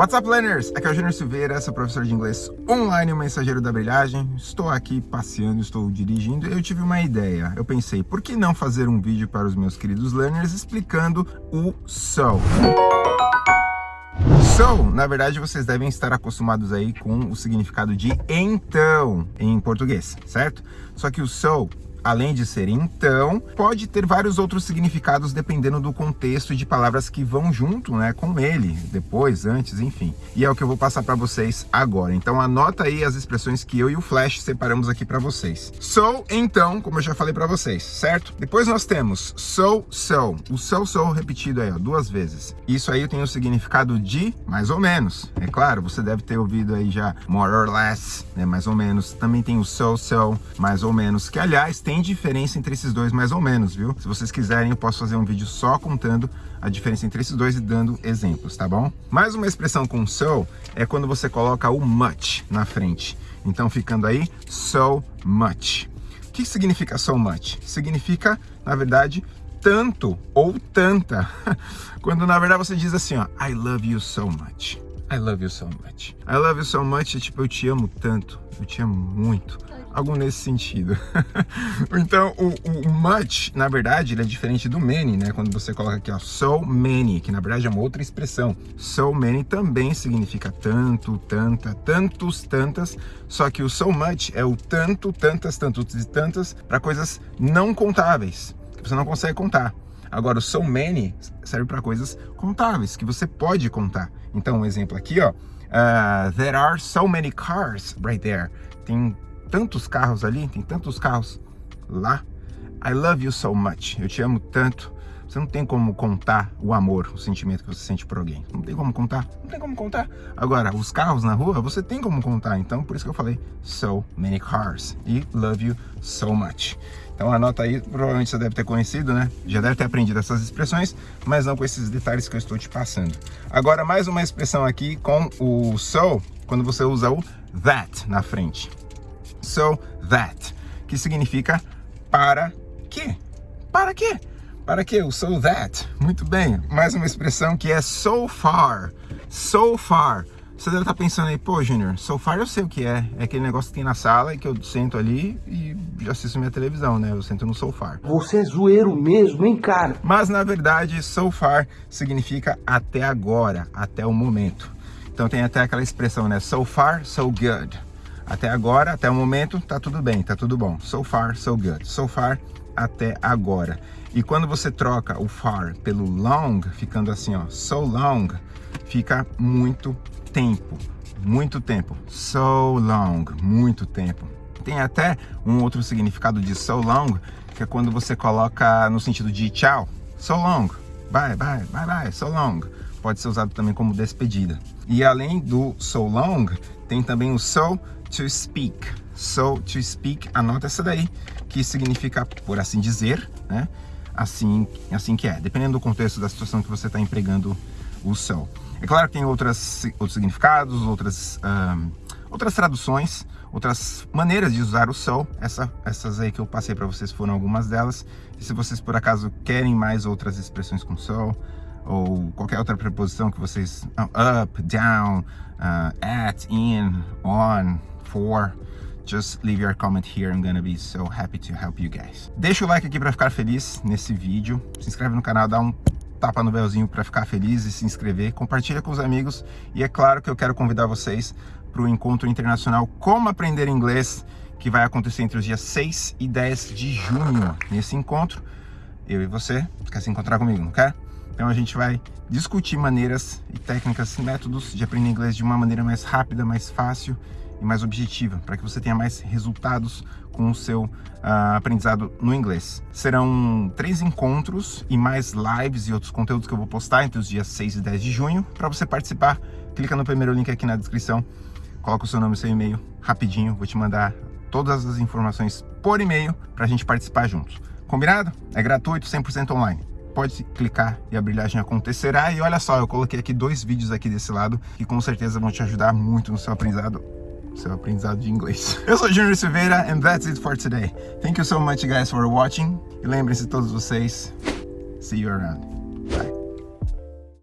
What's up, learners? Aqui é o Júnior Silveira, sou professor de inglês online, mensageiro da brilhagem. Estou aqui passeando, estou dirigindo e eu tive uma ideia. Eu pensei, por que não fazer um vídeo para os meus queridos learners explicando o so? So, na verdade, vocês devem estar acostumados aí com o significado de então em português, certo? Só que o so além de ser então, pode ter vários outros significados dependendo do contexto e de palavras que vão junto né, com ele, depois, antes, enfim. E é o que eu vou passar para vocês agora. Então anota aí as expressões que eu e o Flash separamos aqui para vocês. So, então, como eu já falei para vocês, certo? Depois nós temos so, so. O so, so repetido aí, ó, duas vezes. Isso aí tem o significado de mais ou menos. É claro, você deve ter ouvido aí já more or less, né, mais ou menos. Também tem o so, so, mais ou menos, que aliás tem tem diferença entre esses dois mais ou menos, viu? Se vocês quiserem, eu posso fazer um vídeo só contando a diferença entre esses dois e dando exemplos, tá bom? Mais uma expressão com so é quando você coloca o much na frente. Então, ficando aí, so much. O que significa so much? Significa, na verdade, tanto ou tanta. Quando, na verdade, você diz assim, ó, I love you so much. I love you so much. I love you so much é tipo, eu te amo tanto, eu te amo muito algo nesse sentido. então, o, o, much, na verdade, ele é diferente do many, né? Quando você coloca aqui, ó, so many, que na verdade é uma outra expressão. So many também significa tanto, tanta, tantos, tantas, só que o so much é o tanto, tantas, tantos e tantas para coisas não contáveis, que você não consegue contar. Agora, o so many serve para coisas contáveis, que você pode contar. Então, um exemplo aqui, ó. Uh, there are so many cars right there. Tem tantos carros ali, tem tantos carros lá. I love you so much. Eu te amo tanto. Você não tem como contar o amor, o sentimento que você sente por alguém. Não tem como contar, não tem como contar. Agora, os carros na rua, você tem como contar. Então, por isso que eu falei so many cars e love you so much. Então anota aí, provavelmente você deve ter conhecido, né? Já deve ter aprendido essas expressões, mas não com esses detalhes que eu estou te passando. Agora, mais uma expressão aqui com o so, quando você usa o that na frente so that, que significa para quê? Para quê? Para quê? O so that. Muito bem. Mais uma expressão que é so far. So far. Você deve estar pensando aí, pô, Junior, so far eu sei o que é. É aquele negócio que tem na sala e que eu sento ali e já assisto minha televisão, né? Eu sento no sofá. Você é zoeiro mesmo, hein, cara? Mas, na verdade, so far significa até agora, até o momento. Então tem até aquela expressão, né? So far, so good. Até agora, até o momento, tá tudo bem, tá tudo bom. So far, so good. So far, até agora. E quando você troca o far pelo long, ficando assim, ó, so long, fica muito tempo, muito tempo. So long, muito tempo. Tem até um outro significado de so long, que é quando você coloca no sentido de tchau. So long, bye, bye, bye, bye, so long. Pode ser usado também como despedida. E além do so long, tem também o so to speak. So, to speak, anota essa daí, que significa, por assim dizer, né? Assim, assim que é, dependendo do contexto da situação que você está empregando o so. É claro que tem outras, outros significados, outras, um, outras traduções, outras maneiras de usar o so. Essa, essas aí que eu passei para vocês foram algumas delas. E se vocês por acaso querem mais outras expressões com so, ou qualquer outra preposição que vocês... Up, down, uh, at, in, on, for, just leave your comment here. I'm gonna be so happy to help you guys. Deixa o like aqui para ficar feliz nesse vídeo. Se inscreve no canal, dá um tapa no belzinho para ficar feliz e se inscrever. Compartilha com os amigos. E é claro que eu quero convidar vocês para o Encontro Internacional Como Aprender Inglês, que vai acontecer entre os dias 6 e 10 de junho. Nesse encontro, eu e você, quer se encontrar comigo, não quer? Então a gente vai discutir maneiras e técnicas, métodos de aprender inglês de uma maneira mais rápida, mais fácil e mais objetiva, para que você tenha mais resultados com o seu uh, aprendizado no inglês. Serão três encontros e mais lives e outros conteúdos que eu vou postar entre os dias 6 e 10 de junho. Para você participar, clica no primeiro link aqui na descrição, coloca o seu nome e seu e-mail rapidinho, vou te mandar todas as informações por e-mail para a gente participar juntos. Combinado? É gratuito, 100% online pode clicar e a brilhagem acontecerá. E olha só, eu coloquei aqui dois vídeos aqui desse lado que com certeza vão te ajudar muito no seu aprendizado seu aprendizado de inglês. Eu sou Junior Silveira and that's it for today. Thank you so much guys for watching. E lembrem-se todos vocês, see you around.